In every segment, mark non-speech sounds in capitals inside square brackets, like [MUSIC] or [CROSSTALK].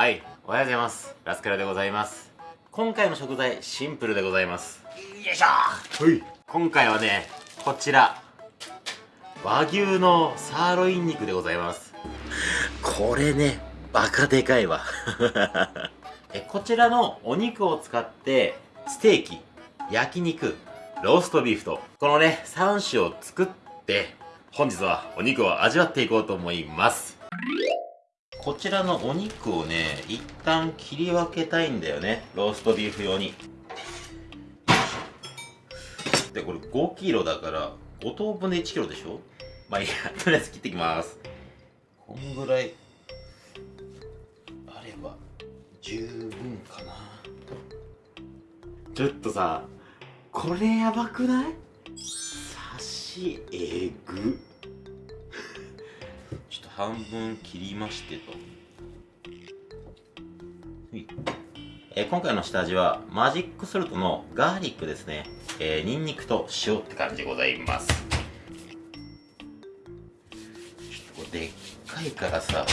はい、おはようございます。ラスカルでございます。今回の食材、シンプルでございます。よいしょはい。今回はね、こちら、和牛のサーロイン肉でございます。これね、バカでかいわ。[LAUGHS] えこちらのお肉を使って、ステーキ、焼肉、ローストビーフと、このね、3種を作って、本日はお肉を味わっていこうと思います。こちらのお肉をね、一旦切り分けたいんだよね。ローストビーフ用に。で、これ5キロだから、5等分で1キロでしょ？まあいいや、[LAUGHS] とりあえず切ってきます。こんぐらい、あれば、十分かな。ちょっとさ、これやばくない？刺しえぐ。半分切りましてと。ほいえー今回の下味はマジックソルトのガーリックですね。えー、ニンニクと塩って感じでございます。ちょっとでっかいからさ、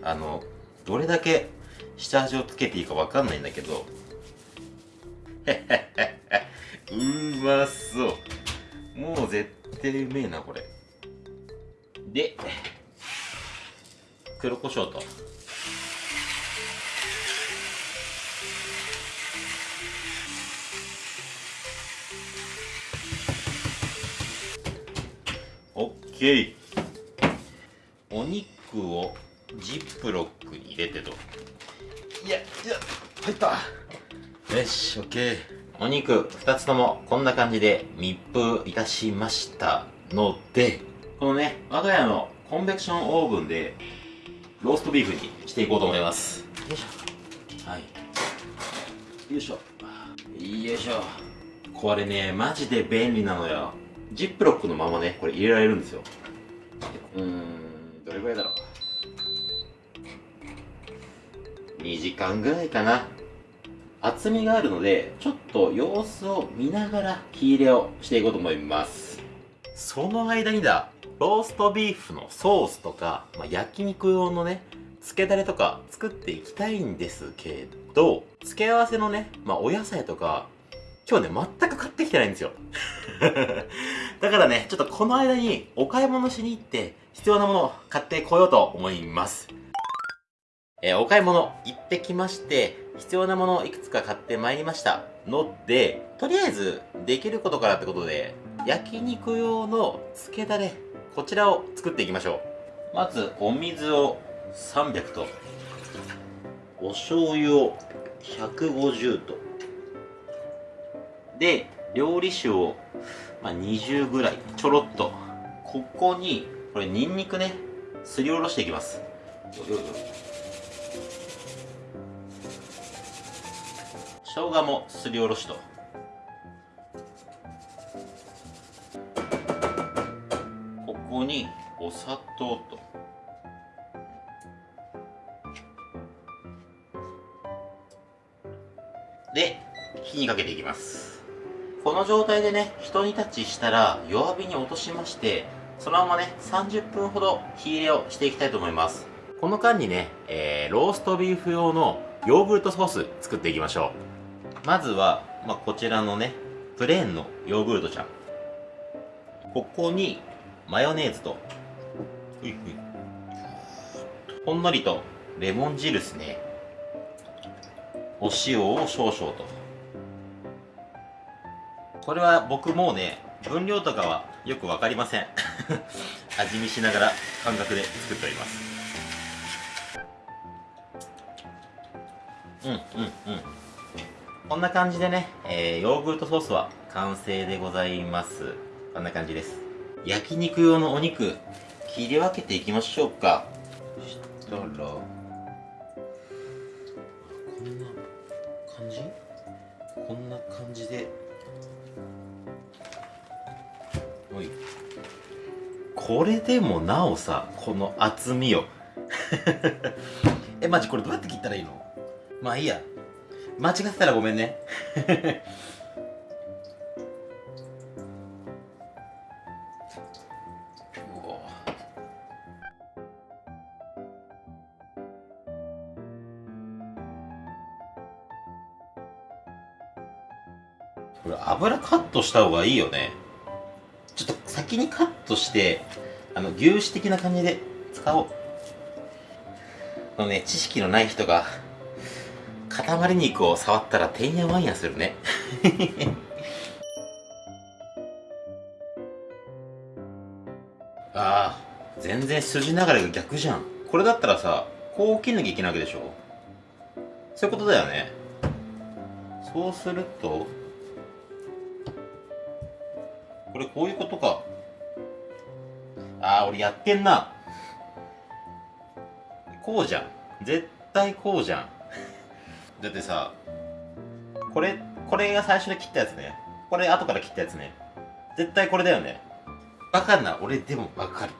あの、どれだけ下味をつけていいかわかんないんだけど、[LAUGHS] うまそう。もう絶対うめえな、これ。で、黒胡椒と。オッケー。お肉をジップロックに入れてといやいや入った。よしオッケー。お肉2つともこんな感じで密封いたしましたのでこのね我が家のコンベクションオーブンでローストビーフにしていこうと思います。よいしょ。はい。よいしょ。よいしょ。これねマジで便利なのよ。ジップロックのままねこれ入れられるんですよ。うーんどれぐらいだろう。2時間ぐらいかな。厚みがあるのでちょっと様子を見ながら火入れをしていこうと思います。その間にだローストビーフのソースとか、まあ、焼肉用のね漬けだれとか作っていきたいんですけど付け合わせのね、まあ、お野菜とか今日ね全く買ってきてないんですよ。[LAUGHS] だからねちょっとこの間にお買い物しに行って必要なものを買ってこようと思います。えーお買い物行ってきまして、必要なものをいくつか買ってまいりました。ので、とりあえずできることからってことで、焼肉用の漬けだれ、こちらを作っていきましょう。まず、お水を300と、お醤油を150と、で、料理酒を、まあ、20ぐらい、ちょろっと。ここに、これニンニクね、すりおろしていきます。よよよ生姜もすりおろしとここにお砂糖と。で火にかけていきます。この状態でね一煮立ちしたら弱火に落としましてそのままね30分ほど火入れをしていきたいと思います。この間にね、えー、ローストビーフ用のヨーグルトソース作っていきましょう。まずは、まあ、こちらのね、プレーンのヨーグルトちゃん。ここに、マヨネーズと、ふいふい。ほんのりと、レモン汁ですね。お塩を少々と。これは僕もうね、分量とかはよくわかりません。[LAUGHS] 味見しながら感覚で作っております。うんうんうん。こんな感じでね、えー、ヨーグルトソースは完成でございます。こんな感じです。焼肉用のお肉、切り分けていきましょうか。そしたら、こんな感じ？こんな感じで、おい。これでもなおさ、この厚みよ。[LAUGHS] え、マジこれどうやって切ったらいいの？まあいいや。間違ってたらごめんね。トした方がいいよね。ちょっと先にカットしてあの牛脂的な感じで使おう。のね知識のない人が塊肉を触ったらてんやわんやするね。[LAUGHS] ああ全然筋流れが逆じゃん。これだったらさこう切んなきゃいけないわけでしょ？そういうことだよね。そうするとこれこういうことか。ああ俺やってんな。こうじゃん。絶対こうじゃん。だってさこれこれが最初に切ったやつね。これ後から切ったやつね。絶対これだよね。バカな俺でもわかる。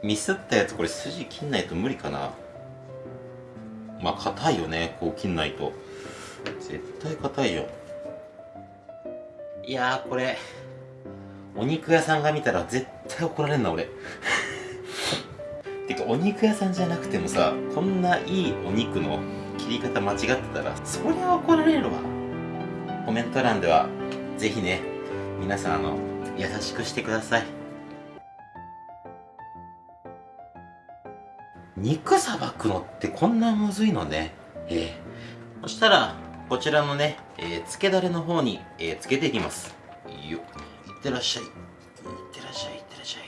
[LAUGHS] ミスったやつこれ筋切んないと無理かな。まあ硬いよね。こう切んないと。絶対硬いよ。いやこれお肉屋さんが見たら絶対怒られんな俺。[LAUGHS] てかお肉屋さんじゃなくてもさこんないいお肉の切り方間違ってたらそりゃ怒られるわ。コメント欄ではぜひね皆さんあの優しくしてください。肉さばくのってこんなむずいのね。ええ。そしたらこちらのね、えー、漬けだれの方に、えー、漬けていきます。よいってらっしゃい。いってらっしゃいいってらっしゃい、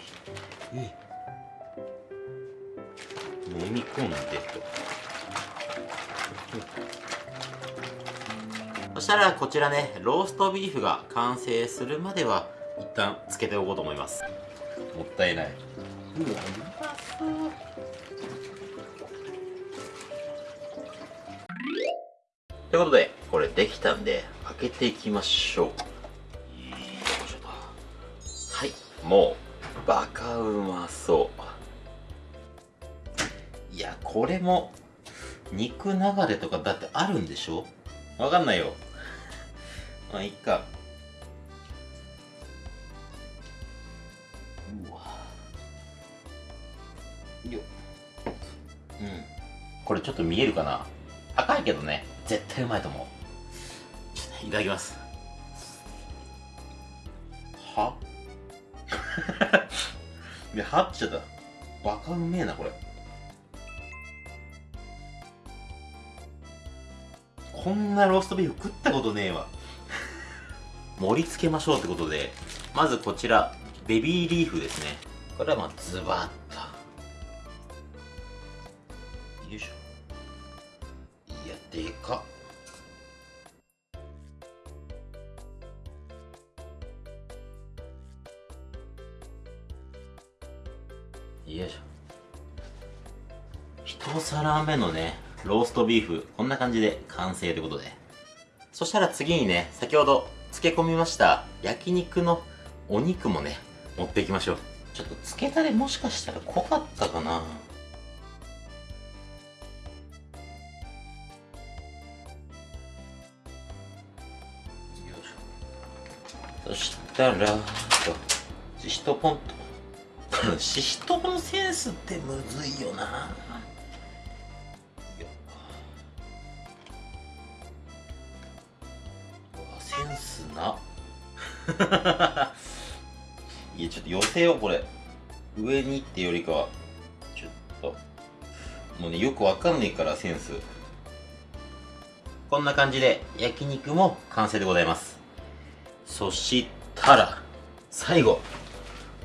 えー、飲み込んでと。そしたらこちらねローストビーフが完成するまでは一旦つけておこうと思います。もったいない。うわということで、これできたんで、開けていきましょう。はい、もう、バカうまそう。いや、これも、肉流れとかだってあるんでしょ？わかんないよ。まあ、いっか。うわ。ようん。これちょっと見えるかな？赤いけどね。絶対うまいと思う。いただきます。は？[LAUGHS] いやはっちゃった。バカうめえなこれ。こんなローストビーフ食ったことねえわ。盛り付けましょうってことでまずこちらベビーリーフですね。これはまあズバッよいしょ。一皿目のねローストビーフこんな感じで完成ということで。そしたら次にね先ほど漬け込みました焼肉のお肉もね持っていきましょう。ちょっと漬けたれもしかしたら濃かったかな。そしたら、シシトポンと。シシトポのセンスってむずいよな。センスな。[LAUGHS] いや、ちょっと寄せよう、これ。上にってよりかは、ちょっと。もうね、よくわかんねえから、センス。こんな感じで、焼肉も完成でございます。そしたら、最後、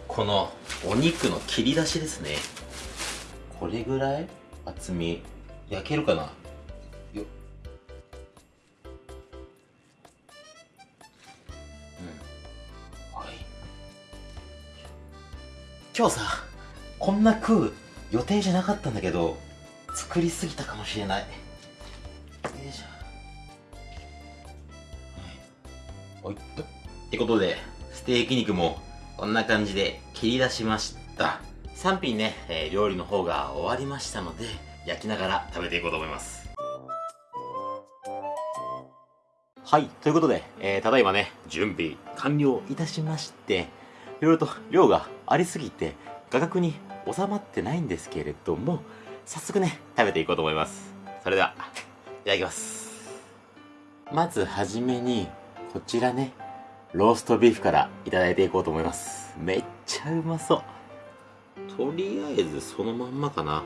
このお肉の切り出しですね。これぐらい？厚み、焼けるかな？ようん。はい。今日さ、こんな食う予定じゃなかったんだけど、作りすぎたかもしれない。よいしょ。はい。はいっと。ってことで、ステーキ肉もこんな感じで切り出しました。3品ね、えー、料理の方が終わりましたので、焼きながら食べていこうと思います。はい、ということで、えー、ただいまね、準備完了いたしまして、いろいろと量がありすぎて、画角に収まってないんですけれども、早速ね、食べていこうと思います。それでは、いただきます。まずはじめに、こちらね、ローストビーフからいただいていこうと思います。めっちゃうまそう。とりあえずそのまんまかな。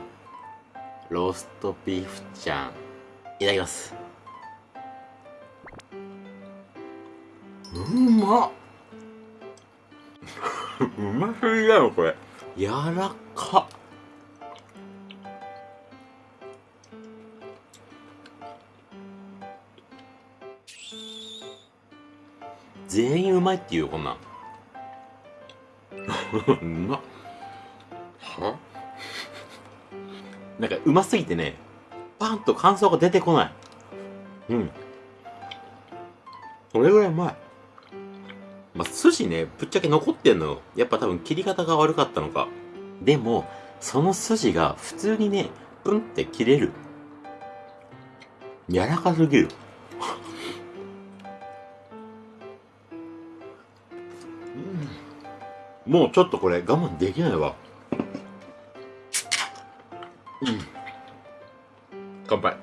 ローストビーフちゃん。いただきます。うまっ [LAUGHS] うますぎだよ、これ。柔らかっ。全員うまいっていうこんなんうまっは？なんかうますぎてねパンと感想が出てこないうんそれぐらいうまいまあ、寿司ね、ぶっちゃけ残ってんのよ。やっぱ多分切り方が悪かったのか。でも、その筋が普通にね、プンって切れる。柔らかすぎる。もうちょっとこれ我慢できないわ。うん。乾杯。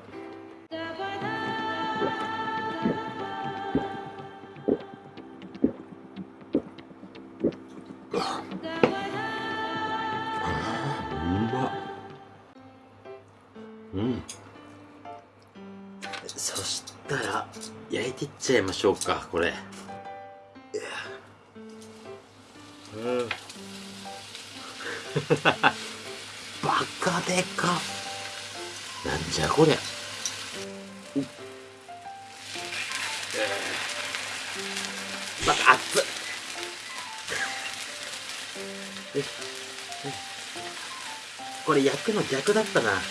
うん。そしたら、焼いていっちゃいましょうか、これ。[LAUGHS] バカでかなんじゃこりゃ。また熱っ。[LAUGHS] これ焼くの逆だったな。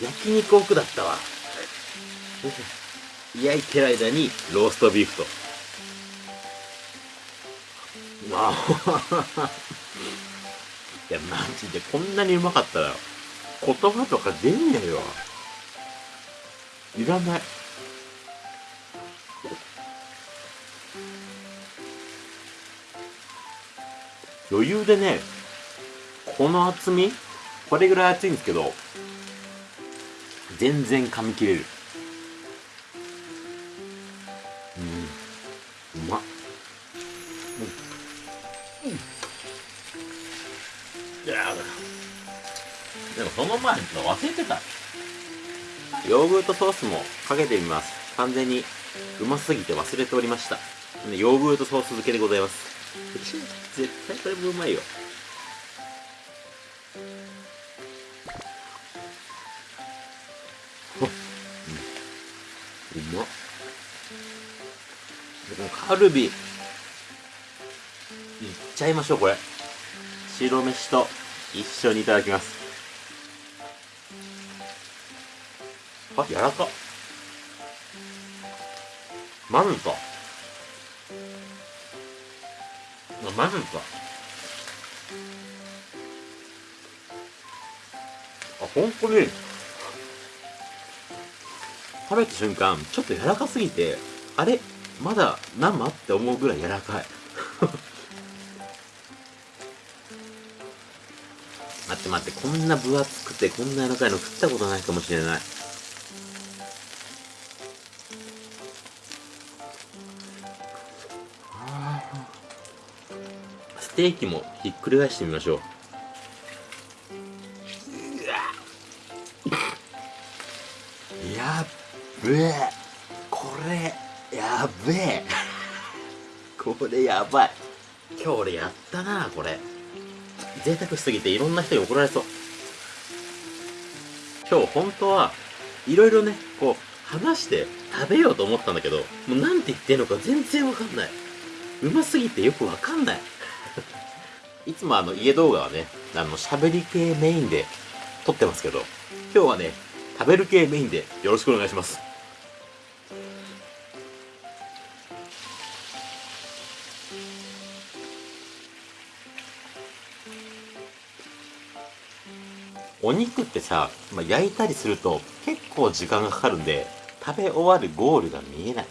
焼肉奥だったわ。焼いてる間にローストビーフと。あいやマジでこんなにうまかったら言葉とか出ねえよ。いらない。余裕でねこの厚み？これぐらい厚いんですけど全然噛み切れる。忘れてた。ヨーグルトソースもかけてみます。完全にうますぎて忘れておりました。ヨーグルトソース漬けでございます。絶対これもうまいよ。うまっ。カルビ。いっちゃいましょうこれ。白飯と一緒にいただきますあ柔らか。まずか。まずか。あ本当に。食べた瞬間ちょっと柔らかすぎてあれまだ生って思うぐらい柔らかい。[LAUGHS] 待って待ってこんな分厚くてこんな柔らかいの食ったことないかもしれない。テーキもひっくり返してみましょう。やっべえ。これやべえ。[LAUGHS] これやばい。今日俺やったなこれ。贅沢しすぎていろんな人に怒られそう。今日本当はいろいろねこう話して食べようと思ったんだけどもうなんて言ってんのか全然わかんない。うますぎてよくわかんないいつもあの家動画はねあの喋り系メインで撮ってますけど今日はね食べる系メインでよろしくお願いします。お肉ってさ、まあ、焼いたりすると結構時間がかかるんで食べ終わるゴールが見えない。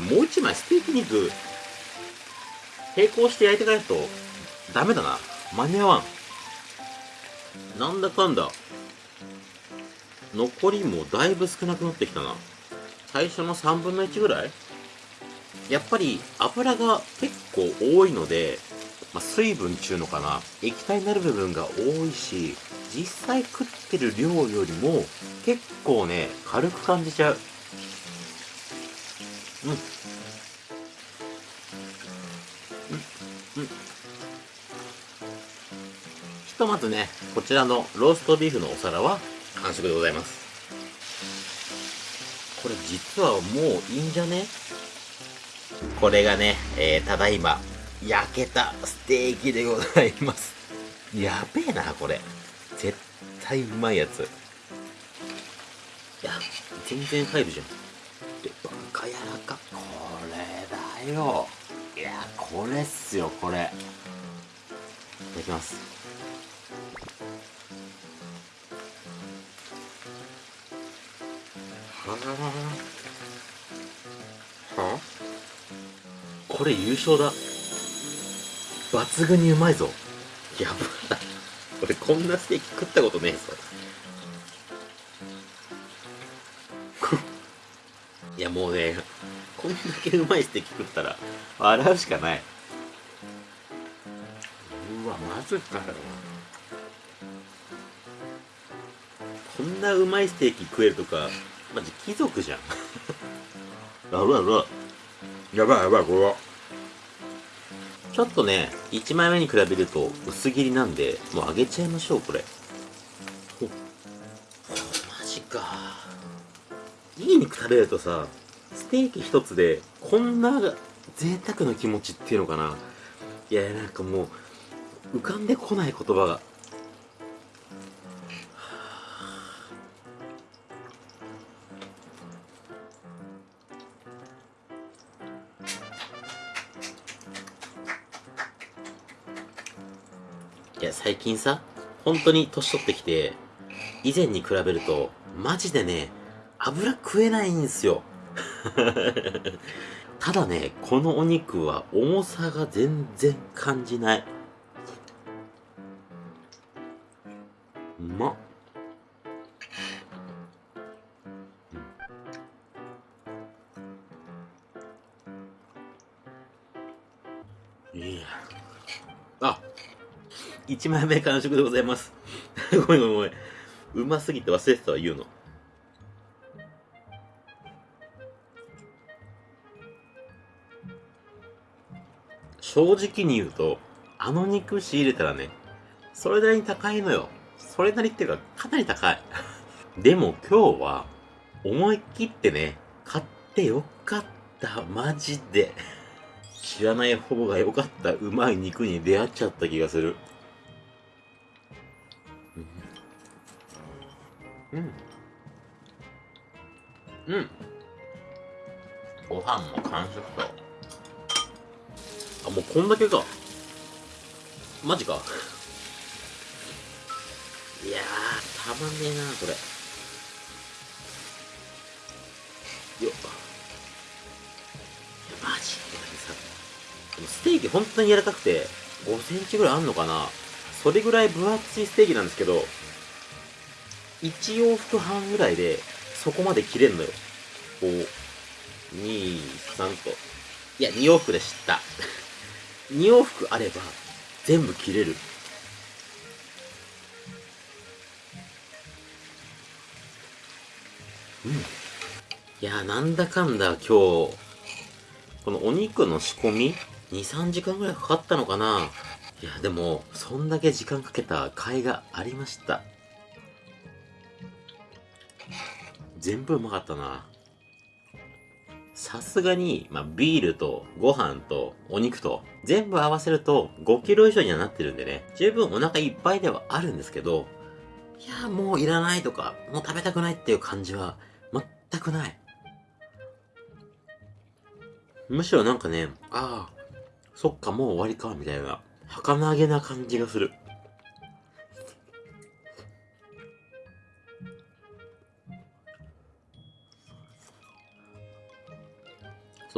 れもう一枚ステーキ肉並行して焼いていかないとダメだな間に合わん。なんだかんだ。残りもだいぶ少なくなってきたな。最初の3分の1ぐらい？やっぱり油が結構多いので、まあ、水分ちゅうのかな液体になる部分が多いし実際食ってる量よりも結構ね軽く感じちゃううん。うん。うん。ひとまずねこちらのローストビーフのお皿は完食でございますこれ実はもういいん。じゃねこれがね、えー、ただいま焼けたステーキでございますやべえなこれ絶対うまいやついや全然入るじゃん。でバカ柔らか。これだよ。いやこれっすよこれ。いただきます。はあはあこれ優勝だ。抜群にうまいぞ。やばい。俺こんなステーキ食ったことねえぞ。もうねこんだけうまいステーキ食ったら笑うしかない。うわマジかよこんなうまいステーキ食えるとかマジ貴族じゃん。[LAUGHS] やばいやばい。やばいやばいこれは。ちょっとね、1枚目に比べると薄切りなんで、もう揚げちゃいましょう、これ。ほ、マジか。いい肉食べるとさ、ステーキ一つで、こんな贅沢な気持ちっていうのかな。いや、なんかもう、浮かんでこない言葉が。いや、最近さ、本当に年取ってきて、以前に比べると、マジでね、油食えないんですよ。[LAUGHS] ただね、このお肉は重さが全然感じない。うまっ。いや。あ、1枚目完食でございます。[LAUGHS] ごめんごめんごめん。うますぎて忘れてたわ、言うの。正直に言うと、あの肉仕入れたらね、それなりに高いのよ。それなりっていうか、かなり高い。[LAUGHS] でも今日は、思い切ってね、買ってよかった、マジで。知らない方がよかった、うまい肉に出会っちゃった気がする。うん。うん。ご飯も完食と。あ、もうこんだけか。マジか。いやー、たまんねえな、これ。よっ。マジでさ、ステーキ本当に柔らかくて、5センチぐらいあんのかなそれぐらい分厚いステーキなんですけど、1往復半ぐらいで、そこまで切れんのよ。こう、2、3と。いや、2往復で知った。2往復あれば、全部切れる。うん。いや、なんだかんだ今日、このお肉の仕込み、2、3時間ぐらいかかったのかないや、でも、そんだけ時間かけた甲斐がありました。全部うまかったな。さすがに、まあ、ビールとご飯とお肉と全部合わせると5キロ以上にはなってるんでね、十分お腹いっぱいではあるんですけど、いや、もういらないとか、もう食べたくないっていう感じは全くない。むしろなんかね、ああ、そっかもう終わりか、みたいな、儚げな感じがする。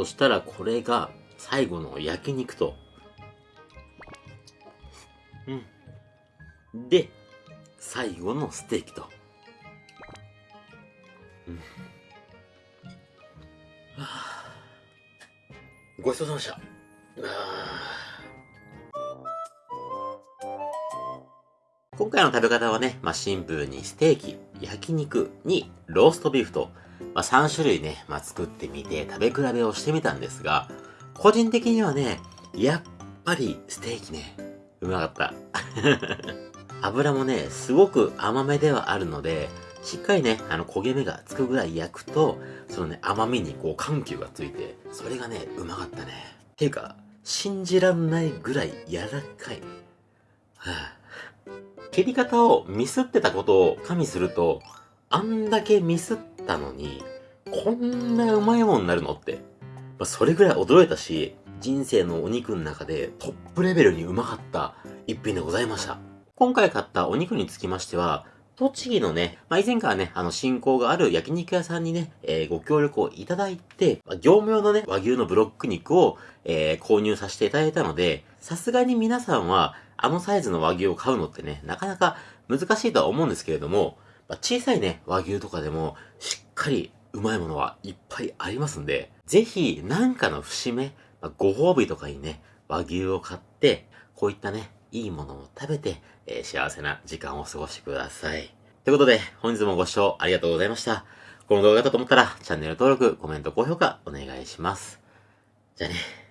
そしたらこれが最後の焼肉と。うん。で、最後のステーキと。うん。はあ、ごちそうさまでした。あ今回の食べ方はね、まあ、シンプルにステーキ、焼肉にローストビーフと、まあ、3種類ね、まあ、作ってみて食べ比べをしてみたんですが、個人的にはね、やっぱりステーキね、うまかった。[LAUGHS] 油もね、すごく甘めではあるので、しっかりね、あの焦げ目がつくぐらい焼くと、そのね、甘みにこう緩急がついて、それがね、うまかったね。ていうか、信じらんないぐらい柔らかい。はあ、切り方をミスってたことを加味すると、あんだけミスっったのに、こんなうまいもんになるのって。まあ、それぐらい驚いたし、人生のお肉の中でトップレベルにうまかった一品でございました。今回買ったお肉につきましては、栃木のね、まあ、以前からね、あの、信仰がある焼肉屋さんにね、えー、ご協力をいただいて、まあ、業務用のね、和牛のブロック肉を、えー、購入させていただいたので、さすがに皆さんは、あのサイズの和牛を買うのってね、なかなか難しいとは思うんですけれども、まあ、小さいね、和牛とかでも、しっかりうまいものはいっぱいありますんで、ぜひ、なんかの節目、まあ、ご褒美とかにね、和牛を買って、こういったね、いいものを食べて、えー、幸せな時間を過ごしてください。ということで、本日もご視聴ありがとうございました。この動画だと思ったら、チャンネル登録、コメント、高評価、お願いします。じゃあね。